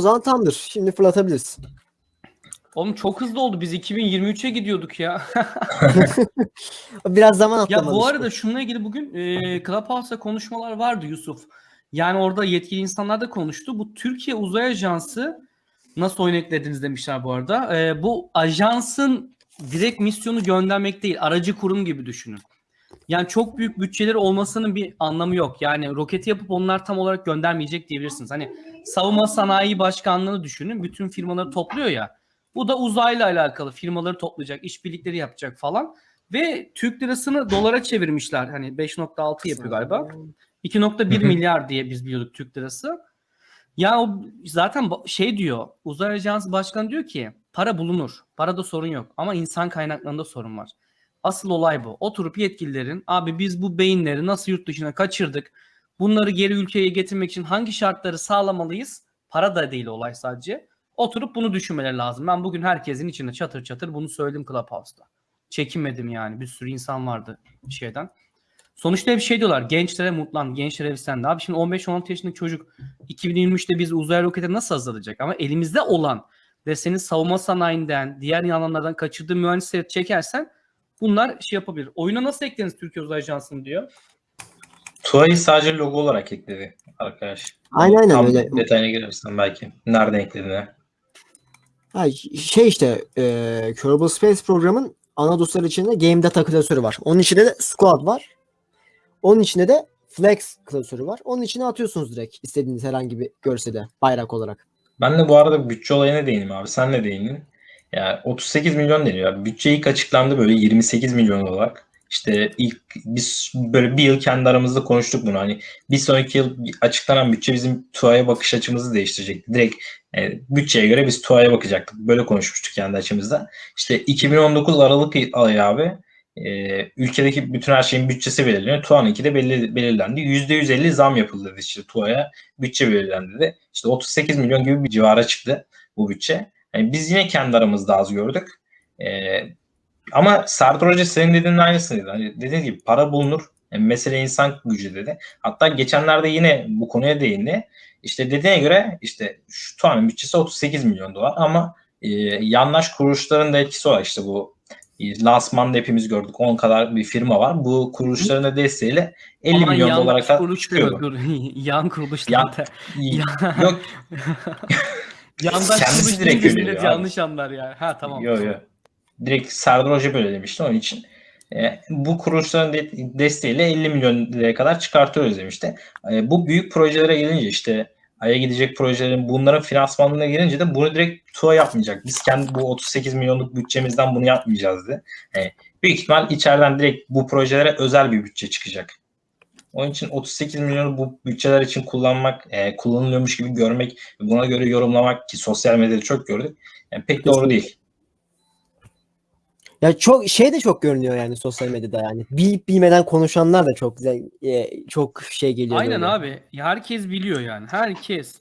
o zaman tamamdır. Şimdi fırlatabiliriz. Oğlum çok hızlı oldu. Biz 2023'e gidiyorduk ya. Biraz zaman ya atlamadı. bu işte. arada şununla ilgili bugün e, Clubhouse'da konuşmalar vardı Yusuf. Yani orada yetkili insanlar da konuştu. Bu Türkiye Uzay Ajansı nasıl oyun eklediniz demişler bu arada. E, bu ajansın direkt misyonu göndermek değil. Aracı kurum gibi düşünün. Yani çok büyük bütçeleri olmasının bir anlamı yok. Yani roketi yapıp onlar tam olarak göndermeyecek diyebilirsiniz. Hani savunma sanayi başkanlığını düşünün. Bütün firmaları topluyor ya. Bu da uzayla alakalı firmaları toplayacak, işbirlikleri yapacak falan. Ve Türk lirasını dolara çevirmişler. Hani 5.6 yapıyor galiba. 2.1 Hı hı. milyar diye biz biliyorduk Türk lirası. Ya o zaten şey diyor. Uzay Ajansı Başkanı diyor ki para bulunur. Parada sorun yok ama insan kaynaklarında sorun var. Asıl olay bu. Oturup yetkililerin abi biz bu beyinleri nasıl yurt dışına kaçırdık? Bunları geri ülkeye getirmek için hangi şartları sağlamalıyız? Para da değil olay sadece. Oturup bunu düşünmeleri lazım. Ben bugün herkesin içinde çatır çatır bunu söyledim Clubhouse'da. Çekinmedim yani. Bir sürü insan vardı şeyden. Sonuçta hep şey diyorlar. Gençlere mutlan, gençlere heveslendi. Abi şimdi 15-16 yaşındaki çocuk 2023'te biz uzay roketi nasıl hazırlayacak? Ama elimizde olan ve senin savunma sanayinden, diğer alanlardan kaçırdığı mühendisleri çekersen bunlar şey yapabilir. Oyuna nasıl eklediniz Türkiye Uzay Ajansı'nı diyor. TUA'yı sadece logo olarak ekledi arkadaş. Aynen aynen Tam öyle. detayına girersen belki. Nereden eklediğine. Ha, şey işte e, Kerbal Space programın ana dosyaları içinde Game Data klasörü var. Onun içinde de Squad var. Onun içinde de Flex klasörü var. Onun içine atıyorsunuz direkt istediğiniz herhangi bir görsede bayrak olarak. Ben de bu arada bütçe olayına değineyim abi. Sen ne değindin? Yani 38 milyon deniyor. Bütçe ilk açıklandı böyle 28 milyon olarak. İşte ilk biz böyle bir yıl kendi aramızda konuştuk bunu. Hani bir sonraki yıl açıklanan bütçe bizim TUA'ya bakış açımızı değiştirecekti. Direkt e, bütçeye göre biz TUA'ya bakacaktık. Böyle konuşmuştuk kendi açımızda. İşte 2019 Aralık ayı abi e, ülkedeki bütün her şeyin bütçesi belirleniyor. TUA'nınki de belli, belirlendi. %150 zam yapıldı dedi işte TUA'ya. Bütçe belirlendi de. İşte 38 milyon gibi bir civara çıktı bu bütçe. Yani biz yine kendi aramızda az gördük. Ee, ama Serdar Hoca senin dediğinin aynısını dedi. Hani dediğin gibi para bulunur. Yani mesele insan gücü dedi. Hatta geçenlerde yine bu konuya değindi. İşte dediğine göre işte şu TUA'nın bütçesi 38 milyon dolar ama e, yandaş kuruluşların da etkisi var. İşte bu e, lansmanda hepimiz gördük. 10 kadar bir firma var. Bu kuruluşların da desteğiyle 50 Aman milyon yan dolara kadar dur. yan kuruluşlar Ya- da. Yok Yandaş kuruluş direkt millet yanlış anlar ya. Ha tamam. Yo yo. Direkt Serdar Hoca böyle demişti onun için. e, bu kuruluşların de- desteğiyle 50 milyon liraya kadar çıkartıyoruz demişti. E, bu büyük projelere gelince işte Ay'a gidecek projelerin bunların finansmanına gelince de bunu direkt TUA yapmayacak. Biz kendi bu 38 milyonluk bütçemizden bunu yapmayacağız dedi. E, büyük ihtimal içeriden direkt bu projelere özel bir bütçe çıkacak. Onun için 38 milyonu bu bütçeler için kullanmak, e, kullanılıyormuş gibi görmek, buna göre yorumlamak ki sosyal medyada çok gördük. Yani pek doğru değil. Ya çok şey de çok görünüyor yani sosyal medyada yani. Bilip bilmeden konuşanlar da çok güzel e, çok şey geliyor. Aynen böyle. abi. Ya Herkes biliyor yani. Herkes.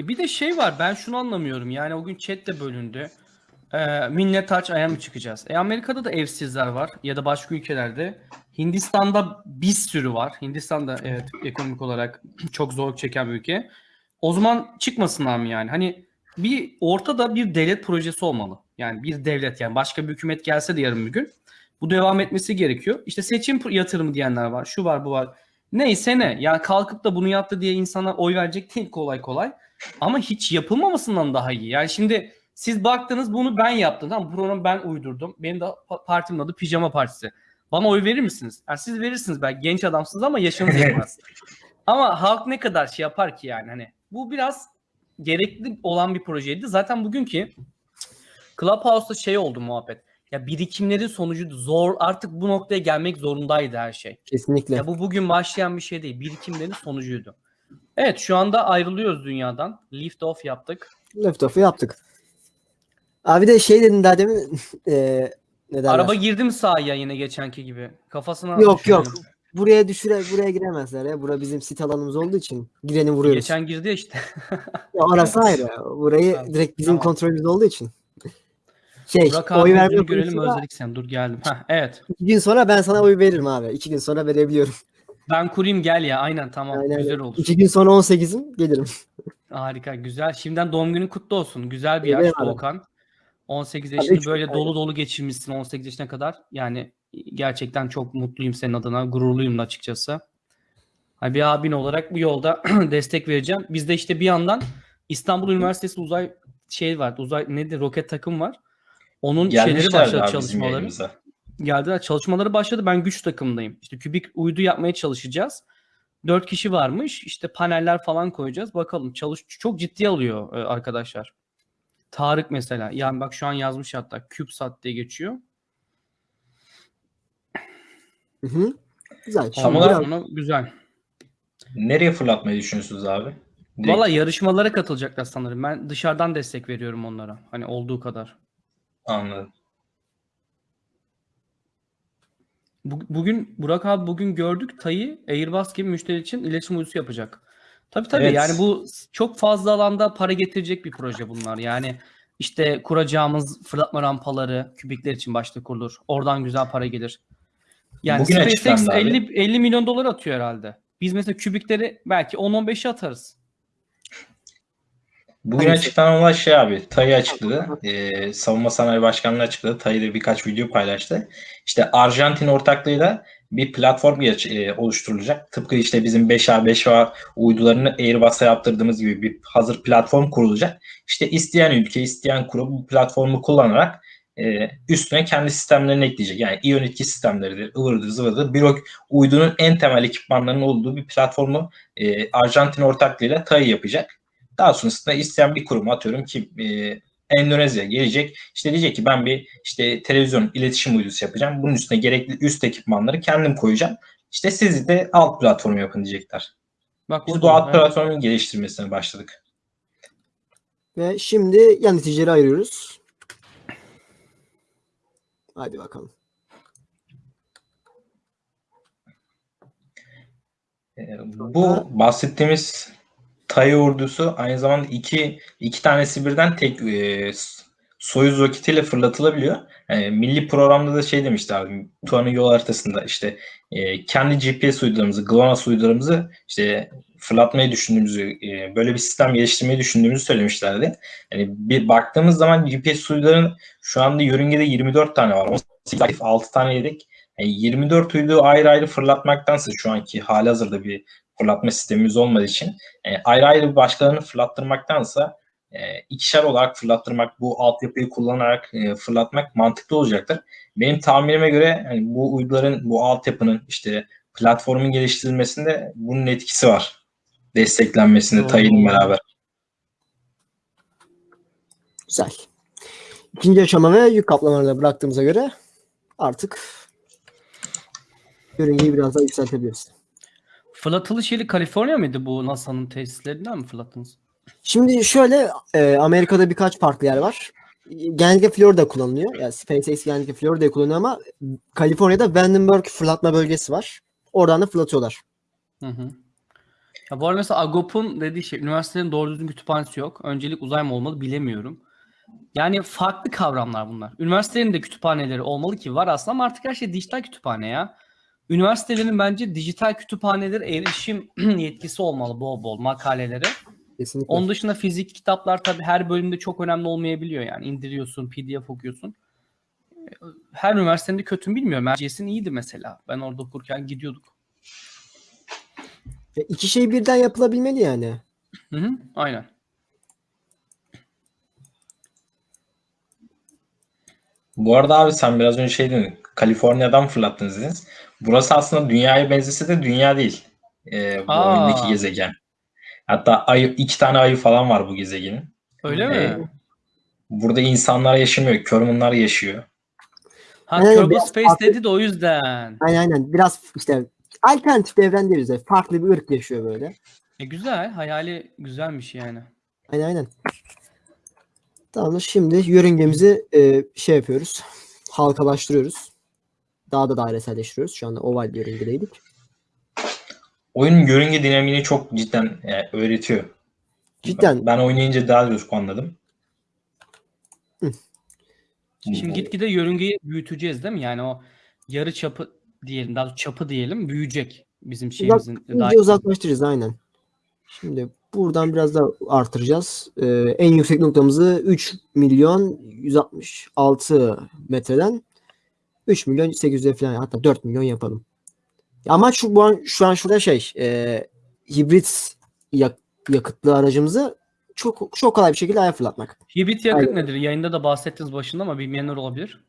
E bir de şey var ben şunu anlamıyorum. Yani o gün chat de bölündü. Ee, millet aç aya mı çıkacağız? E Amerika'da da evsizler var ya da başka ülkelerde. Hindistan'da bir sürü var. Hindistan'da evet ekonomik olarak çok zorluk çeken bir ülke. O zaman çıkmasınlar mı yani? Hani bir ortada bir devlet projesi olmalı. Yani bir devlet yani başka bir hükümet gelse de yarın bir gün bu devam etmesi gerekiyor. İşte seçim yatırımı diyenler var. Şu var bu var. Neyse ne. Yani kalkıp da bunu yaptı diye insana oy verecek değil kolay kolay. Ama hiç yapılmamasından daha iyi. Yani şimdi siz baktınız bunu ben yaptım. Tamam bu programı ben uydurdum. Benim de pa- partimin adı Pijama Partisi. Bana oy verir misiniz? Yani siz verirsiniz belki genç adamsınız ama yaşınız yetmez. ama halk ne kadar şey yapar ki yani hani bu biraz gerekli olan bir projeydi. Zaten bugünkü Clubhouse'da şey oldu muhabbet. Ya birikimlerin sonucu zor artık bu noktaya gelmek zorundaydı her şey. Kesinlikle. Ya bu bugün başlayan bir şey değil. Birikimlerin sonucuydu. Evet şu anda ayrılıyoruz dünyadan. Lift off yaptık. Liftoff'u yaptık. Abi de şey dedin daha demin e, ne derler? Araba girdi mi sahaya yine geçenki gibi? Kafasına Yok yok. Buraya düşüre buraya giremezler ya. Bura bizim sit alanımız olduğu için gireni vuruyoruz. Geçen girdi ya işte. Ya orası ayrı. Burayı Tamam, direkt bizim tamam. kontrolümüzde olduğu için. Şey, Burak oy verme görelim konusunda özledik sen. Dur geldim. Heh, evet. iki gün sonra ben sana oy veririm abi. İki gün sonra verebiliyorum. Ben kurayım gel ya. Aynen tamam. Aynen, güzel olur. İki gün sonra 18'im gelirim. Harika güzel. Şimdiden doğum günün kutlu olsun. Güzel bir abi. Doğukan. 18 Tabii yaşını ki, böyle dolu dolu geçirmişsin 18 yaşına kadar. Yani gerçekten çok mutluyum senin adına. Gururluyum da açıkçası. Ha, Bir abin olarak bu yolda destek vereceğim. Bizde işte bir yandan İstanbul Üniversitesi uzay şey var. Uzay nedir? Roket takım var. Onun şeyleri başladı çalışmaları. Geldiler. Çalışmaları başladı. Ben güç takımındayım. İşte kübik uydu yapmaya çalışacağız. Dört kişi varmış. İşte paneller falan koyacağız. Bakalım. Çalış çok ciddi alıyor e, arkadaşlar. Tarık mesela. Yani bak şu an yazmış hatta. CubeSat diye geçiyor. Hı hı. Güzel. Olarak- biraz- sonra güzel. Nereye fırlatmayı düşünüyorsunuz abi? Direkt- Valla yarışmalara katılacaklar sanırım. Ben dışarıdan destek veriyorum onlara. Hani olduğu kadar. Anladım. Bu- Bugün Burak abi bugün gördük Tayı Airbus gibi müşteri için iletişim uydusu yapacak. Tabii tabii Evet. yani bu çok fazla alanda para getirecek bir proje bunlar. Yani işte kuracağımız fırlatma rampaları kübikler için başta kurulur. Oradan güzel para gelir. Yani Bugün SpaceX açıklandı abi. 50, 50 milyon dolar atıyor herhalde. Biz mesela kübikleri belki 10-15'e atarız. Bugün Hangisi? açıklanan olan şey abi. TAI açıkladı. Ee, Savunma Sanayi Başkanlığı açıkladı. De birkaç video paylaştı. İşte Arjantin ortaklığıyla bir platform e, oluşturulacak. Tıpkı işte bizim 5A 5A uydularını Airbus'a yaptırdığımız gibi bir hazır platform kurulacak. İşte isteyen ülke, isteyen kurum bu platformu kullanarak e, üstüne kendi sistemlerini ekleyecek. Yani iyon etki sistemleridir, ıvırdır, zıvırdır. Bir uydunun en temel ekipmanlarının olduğu bir platformu e, Arjantin ortaklığıyla TAI yapacak. Daha sonrasında isteyen bir kurum atıyorum ki e, Endonezya gelecek. İşte diyecek ki ben bir işte televizyon iletişim uydusu yapacağım. Bunun üstüne gerekli üst ekipmanları kendim koyacağım. İşte siz de alt platform yapın diyecekler. Bak Biz bu alt evet. platformun geliştirmesine başladık. Ve şimdi yöneticileri ayırıyoruz. Hadi bakalım. E, bu bahsettiğimiz TAI ordusu aynı zamanda iki, iki tanesi birden tek e, Soyuz roketiyle fırlatılabiliyor. E, milli programda da şey demişti abi. Tuan'ın yol haritasında işte e, kendi GPS uydularımızı, GLONASS uydularımızı işte fırlatmayı düşündüğümüzü, e, böyle bir sistem geliştirmeyi düşündüğümüzü söylemişlerdi. Yani bir baktığımız zaman GPS uyduların şu anda yörüngede 24 tane var. 18 aktif, 6 tane yedek. Yani 24 uydu ayrı ayrı fırlatmaktansa şu anki halihazırda bir fırlatma sistemimiz olmadığı için e, ayrı ayrı başkalarını fırlattırmaktansa e, ikişer olarak fırlattırmak, bu altyapıyı kullanarak e, fırlatmak mantıklı olacaktır. Benim tahminime göre hani bu uyduların, bu altyapının işte platformun geliştirilmesinde bunun etkisi var. Desteklenmesinde. TAI'nin beraber. Güzel. İkinci aşama ve yük kaplamalarına bıraktığımıza göre artık yörüngeyi biraz daha yükseltebiliriz. Fırlatılış yeri Kaliforniya mıydı bu NASA'nın tesislerinden mi fırlattınız? Şimdi şöyle e, Amerika'da birkaç farklı yer var. Genellikle Florida kullanılıyor. Yani SpaceX genellikle Florida'yı kullanıyor ama Kaliforniya'da Vandenberg fırlatma bölgesi var. Oradan da fırlatıyorlar. Hı hı. Ya bu arada mesela Agop'un dediği şey, üniversitenin doğru düzgün kütüphanesi yok. Öncelik uzay mı olmalı bilemiyorum. Yani farklı kavramlar bunlar. Üniversitelerin de kütüphaneleri olmalı ki var aslında ama artık her şey dijital kütüphane ya. Üniversitelerin bence dijital kütüphanelere erişim yetkisi olmalı bol bol makalelere. Kesinlikle. Onun dışında fizik kitaplar tabii her bölümde çok önemli olmayabiliyor yani. indiriyorsun, PDF okuyorsun. Her üniversitenin de kötü bilmiyorum. Erciyes'in iyiydi mesela. Ben orada okurken gidiyorduk. Ve iki şey birden yapılabilmeli yani. Hı hı, aynen. Bu arada abi sen biraz önce şey dedin. Kaliforniya'dan fırlattınız dediniz. Burası aslında dünyaya benzese de dünya değil. Ee, bu Aa. oyundaki gezegen. Hatta ay, iki tane ayı falan var bu gezegenin. Öyle Ee, mi? Burada insanlar yaşamıyor. Körmunlar yaşıyor. Ha Aynen, Kerbal biraz Space farklı- dedi de o yüzden. Aynen aynen. Biraz işte alternatif bir evren diyoruz. ya. Farklı bir ırk yaşıyor böyle. E güzel. Hayali güzelmiş yani. Aynen aynen. Tamam şimdi yörüngemizi e, şey yapıyoruz. Halkalaştırıyoruz. Daha da daireselleştiriyoruz. Şu anda oval bir yörüngedeydik. Oyunun yörünge dinamiğini çok cidden e, öğretiyor. Cidden. Ben oynayınca daha çok anladım. Hı. Şimdi gitgide yörüngeyi büyüteceğiz değil mi? Yani o yarı çapı diyelim, daha çapı diyelim büyüyecek. bizim şeyimizin İyice daha uzaklaştıracağız aynen. Şimdi buradan biraz daha artıracağız. Ee, en yüksek noktamızı 3 milyon 166 metreden 3 milyon 800'e falan hatta 4 milyon yapalım. Ama şu bu an şu an şurada şey e, hibrit yak- yakıtlı aracımızı çok çok kolay bir şekilde aya fırlatmak. Hibrit yakıt Aynen. nedir? Yayında da bahsettiniz başında ama bilmeyenler olabilir.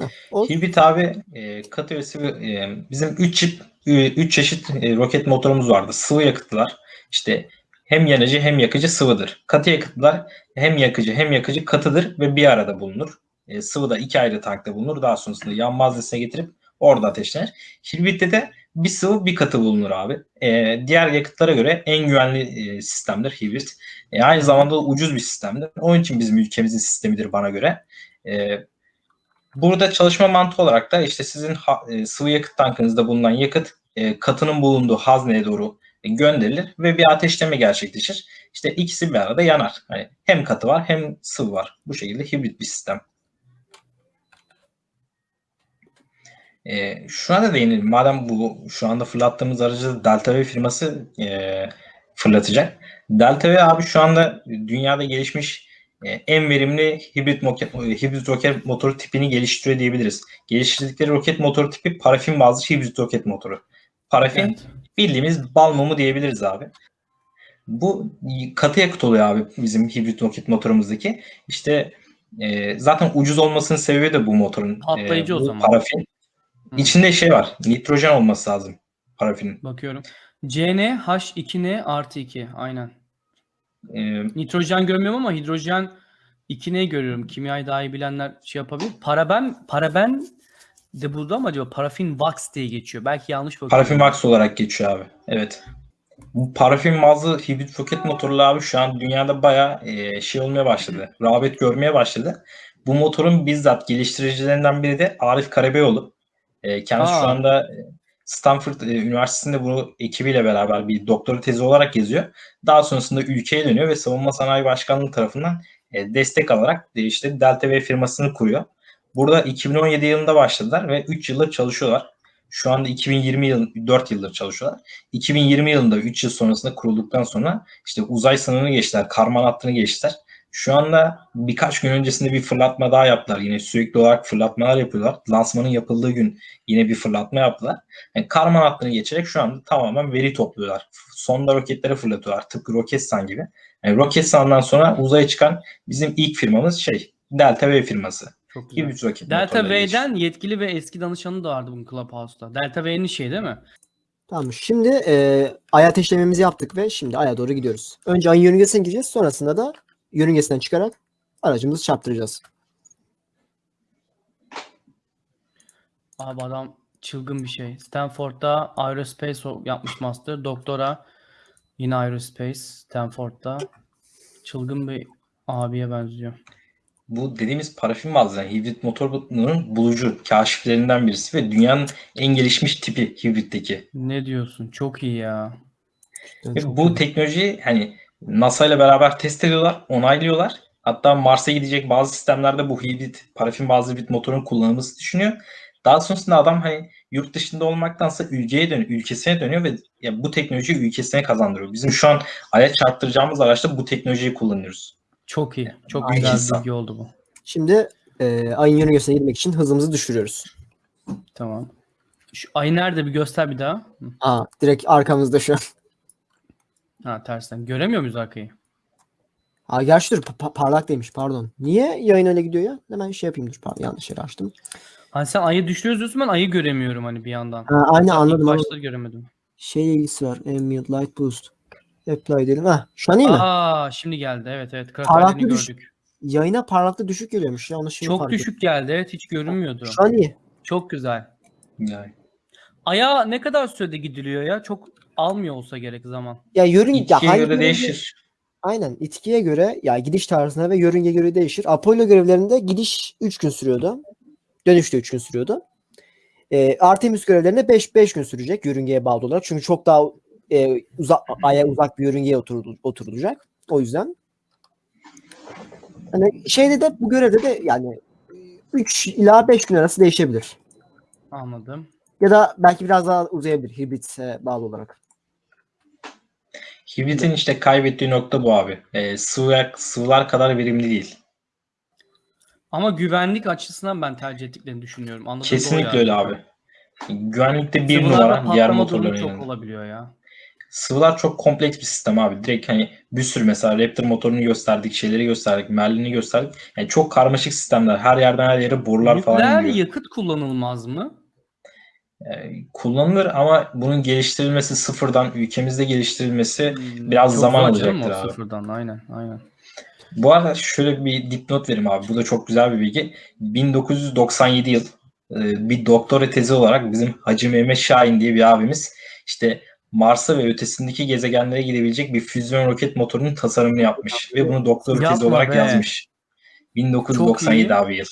Heh, o- Hibrit abi e, katı ve sıvı e, bizim 3 çift 3 çeşit e, roket motorumuz vardı. Sıvı yakıtlar işte hem yanıcı hem yakıcı sıvıdır. Katı yakıtlar hem yakıcı hem yakıcı katıdır ve bir arada bulunur. E, sıvı da iki ayrı tankta bulunur. Daha sonrasında yan malzemesine getirip orada ateşlenir. Hibritte de bir sıvı bir katı bulunur abi. E, diğer yakıtlara göre en güvenli e, sistemdir hibrit. E, aynı zamanda da ucuz bir sistemdir. Onun için bizim ülkemizin sistemidir bana göre. E, Burada çalışma mantığı olarak da işte sizin ha- e, sıvı yakıt tankınızda bulunan yakıt e, katının bulunduğu hazneye doğru gönderilir ve bir ateşleme gerçekleşir. İşte ikisi bir arada yanar. Hani hem katı var hem sıvı var. Bu şekilde hibrit bir sistem. E, şuna da değinelim. Madem bu şu anda fırlattığımız aracı Delta V firması e, fırlatacak. Delta V abi şu anda dünyada gelişmiş e, en verimli hibrit, moket, hibrit roket motoru tipini geliştiriyor diyebiliriz. Geliştirdikleri roket motoru tipi parafin bazlı hibrit roket motoru. Parafin Evet. bildiğimiz bal mumu diyebiliriz abi. Bu katı yakıt oluyor abi bizim hibrit roket motorumuzdaki. İşte e, zaten ucuz olmasının sebebi de bu motorun. Patlayıcı o bu zaman. Parafin. İçinde şey var. Nitrojen olması lazım parafinin. Bakıyorum. CN H2N artı 2. Aynen. E, Nitrojen görmüyorum ama hidrojen 2N görüyorum. Kimyayı daha iyi bilenler şey yapabilir. Paraben, paraben de burada ama acaba parafin wax diye geçiyor. Belki yanlış bakıyorum. Parafin wax olarak geçiyor abi. Evet. Bu parafin bazlı hibrit roket motorlu abi şu an dünyada bayağı e, şey olmaya başladı. Rağbet görmeye başladı. Bu motorun bizzat geliştiricilerinden biri de Arif Karabeyoğlu. E, kendisi şu Aa. anda e, Stanford e, Üniversitesi'nde bunu ekibiyle beraber bir doktora tezi olarak yazıyor. Daha sonrasında ülkeye dönüyor ve Savunma Sanayi Başkanlığı tarafından e, destek alarak işte Delta V firmasını kuruyor. Burada 2017 yılında başladılar ve 3 yıldır çalışıyorlar. Şu anda 2020 yıl 4 yıldır çalışıyorlar. 2020 yılında 3 yıl sonrasında kurulduktan sonra işte uzay sınırını geçtiler, karman hattını geçtiler. Şu anda birkaç gün öncesinde bir fırlatma daha yaptılar. Yine sürekli olarak fırlatmalar yapıyorlar. Lansmanın yapıldığı gün yine bir fırlatma yaptılar. Yani karman hattını geçerek şu anda tamamen veri topluyorlar. Sonda roketleri fırlatıyorlar. Tıpkı Roketsan gibi. Yani Roketsan'dan sonra uzaya çıkan bizim ilk firmamız şey Delta V firması. Çok güzel. Hibrit roket Delta. V'den yetkili ve eski danışanı da vardı bunun Clubhouse'da. Delta V'nin şey değil mi? Tamam şimdi e, ay ateşlememizi yaptık ve şimdi aya doğru gidiyoruz. Önce ayın yörüngesine gideceğiz. Sonrasında da yörüngesinden çıkarak aracımızı çarptıracağız. Abi adam çılgın bir şey. Stanford'da Aerospace yapmış master. Doktora yine Aerospace Stanford'da. Çılgın bir abiye benziyor. Bu dediğimiz parafin bazlı yani hibrit motorunun bulucu kaşiflerinden birisi ve dünyanın en gelişmiş tipi hibritteki. Ne diyorsun? Çok iyi ya. Çok bu iyi. teknolojiyi hani NASA ile beraber test ediyorlar, onaylıyorlar. Hatta Mars'a gidecek bazı sistemlerde bu hibrit, parafin bazlı hibrit motorun kullanılması düşünüyor. Daha sonrasında adam hani yurt dışında olmaktansa ülkeye dönüyor, ülkesine dönüyor ve ya bu teknolojiyi ülkesine kazandırıyor. Bizim şu an aya çarptıracağımız araçta bu teknolojiyi kullanıyoruz. Çok iyi. Çok güzel bir bilgi oldu bu. Şimdi e, ayın yörüngesine girmek için hızımızı düşürüyoruz. Tamam. Şu ay nerede bir göster bir daha. Aa, direkt arkamızda şu an. Ha tersten. Göremiyor muyuz arkayı? Aa, gerçi dur pa- pa- parlak demiş pardon. Niye yayın öyle gidiyor ya? Hemen şey yapayım dur pardon yanlış yere açtım. Hani sen ayı düşürüyoruz diyorsun ben ayı göremiyorum hani bir yandan. Ha, aynı anladım ama başta göremedim. şey ilgisi var. Ambient Light Boost. Apply edelim. Ha, şu an iyi mi? Aa şimdi geldi. Evet evet. Parlaklığı Kraterlerini düş- gördük. Yayına parlaklık düşük geliyormuş ya. Onu şimdi Çok fark düşük geldi. Evet hiç görünmüyordu. Şu an iyi. Çok güzel. Yani Aya ne kadar sürede gidiliyor ya? Çok almıyor olsa gerek zaman. Ya yörünge ya itkiye hangi göre yörünge- değişir. Aynen itkiye göre ya gidiş tarzına ve yörünge göre değişir. Apollo görevlerinde gidiş 3 gün sürüyordu. Dönüş de 3 gün sürüyordu. Ee, Artemis görevlerinde 5 5 gün sürecek yörüngeye bağlı olarak. Çünkü çok daha e, uzak aya uzak bir yörüngeye oturul- oturulacak. O yüzden. Hani şeyde de bu görevde de yani 3 ila 5 gün arası değişebilir. Anladım. Ya da belki biraz daha uzayabilir hibritse bağlı olarak. Hibritin işte kaybettiği nokta bu abi. Ee, sıvı, sıvılar kadar verimli değil. Ama güvenlik açısından ben tercih ettiklerini düşünüyorum. Anladığım Kesinlikle öyle abi. Güvenlikte bir Sıvılarla numara diğer motorların çok yanında. olabiliyor ya. Sıvılar çok kompleks bir sistem abi. Direkt hani bir sürü mesela Raptor motorunu gösterdik, şeyleri gösterdik, Merlin'i gösterdik. Yani çok karmaşık sistemler. Her yerden her yere borular falan Nükleer gidiyor. yakıt kullanılmaz mı? Yani kullanılır ama bunun geliştirilmesi sıfırdan ülkemizde geliştirilmesi Hmm, biraz çok zaman alacaktır abi. Sıfırdan aynen aynen. Bu arada şöyle bir dipnot vereyim abi. Bu da çok güzel bir bilgi. 1997 yıl e, bir doktora tezi olarak bizim Hacı Mehmet Şahin diye bir abimiz işte Mars'a ve ötesindeki gezegenlere gidebilecek bir füzyon roket motorunun tasarımını yapmış ve bunu doktora tezi olarak be. yazmış. 1997 iyi. abi yıl.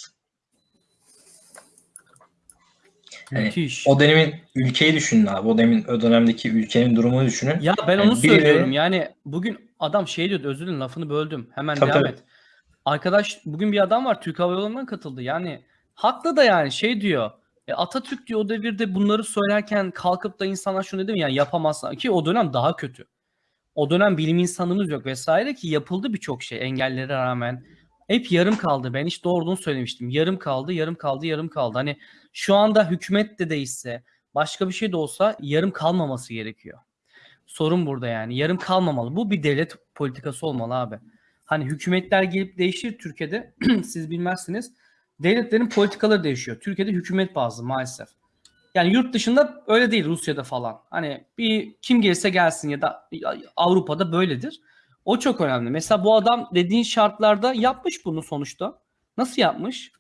Hani Müthiş. O dönemin ülkeyi düşünün abi. O dönemin o dönemdeki ülkenin durumunu düşünün. Ya ben Yani onu birileri- söylüyorum. Yani bugün adam şey diyordu özür dilerim lafını böldüm. Hemen Tabii, devam tabii. et. Arkadaş bugün bir adam var Türk Hava Yolları'ndan katıldı. Yani haklı da yani şey diyor. E, Atatürk diyor o devirde bunları söylerken kalkıp da insanlar şunu dedi mi yani yapamazsın ki o dönem daha kötü. O dönem bilim insanımız yok vesaire ki yapıldı birçok şey engellere rağmen. Hep yarım kaldı. Ben hiç doğrudan söylemiştim. Yarım kaldı, yarım kaldı, yarım kaldı. Hani şu anda hükümet de değişse, başka bir şey de olsa yarım kalmaması gerekiyor. Sorun burada yani. Yarım kalmamalı. Bu bir devlet politikası olmalı abi. Hani hükümetler gelip değişir Türkiye'de. siz bilmezsiniz. Devletlerin politikaları değişiyor. Türkiye'de hükümet bazlı maalesef. Yani yurt dışında öyle değil Rusya'da falan. Hani bir kim gelirse gelsin ya da Avrupa'da böyledir. O çok önemli. Mesela bu adam dediğin şartlarda yapmış bunu sonuçta. Nasıl yapmış?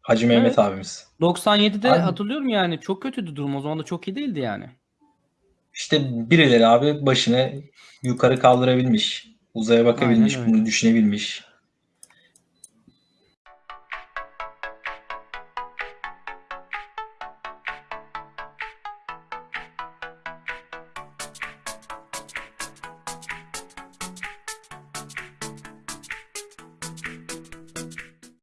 Hacı Mehmet Evet. abimiz. 97'de Aynen. hatırlıyorum yani çok kötüydü durum. O zaman da çok iyi değildi yani. İşte birileri abi başını yukarı kaldırabilmiş. Uzaya bakabilmiş, Aynen öyle. bunu düşünebilmiş.